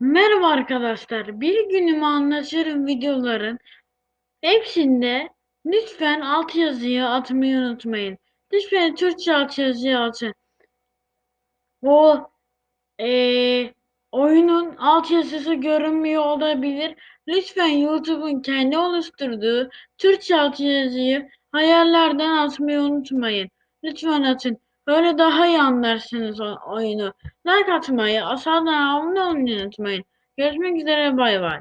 Merhaba arkadaşlar. Bir günümü anlatırım videoların hepsinde lütfen altyazıyı atmayı unutmayın. Lütfen Türkçe altyazıyı atın. O eee, oyunun altyazısı görünmüyor olabilir. Lütfen YouTube'un kendi oluşturduğu Türkçe altyazıyı hayallerden atmayı unutmayın. Lütfen atın. Böyle daha iyi anlarsınız o oyunu. Like atmayı, aşağıdan abone olmayı unutmayın. Görüşmek üzere bay bay.